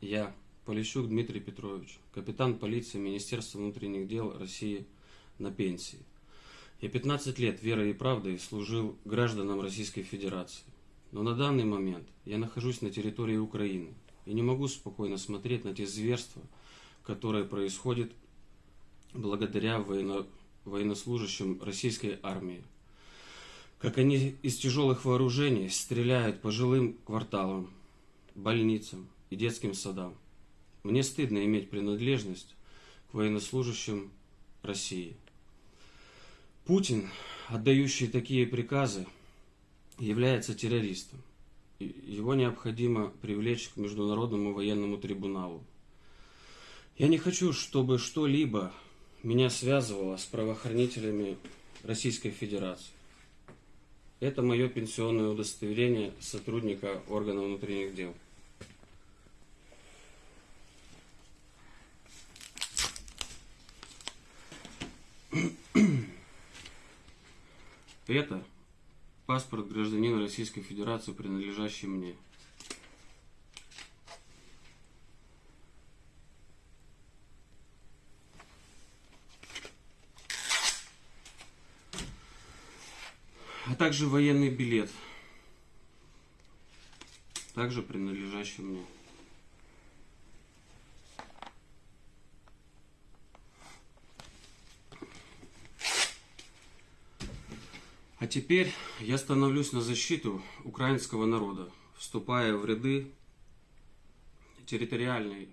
Я, Полищук Дмитрий Петрович, капитан полиции Министерства внутренних дел России на пенсии. Я 15 лет верой и правдой служил гражданам Российской Федерации. Но на данный момент я нахожусь на территории Украины и не могу спокойно смотреть на те зверства, которые происходят благодаря военно... военнослужащим российской армии. Как они из тяжелых вооружений стреляют по жилым кварталам, больницам и детским садам. Мне стыдно иметь принадлежность к военнослужащим России. Путин, отдающий такие приказы, является террористом. Его необходимо привлечь к Международному военному трибуналу. Я не хочу, чтобы что-либо меня связывало с правоохранителями Российской Федерации. Это мое пенсионное удостоверение сотрудника органов внутренних дел. Это паспорт гражданина Российской Федерации, принадлежащий мне. А также военный билет, также принадлежащий мне. А теперь я становлюсь на защиту украинского народа, вступая в ряды территориальной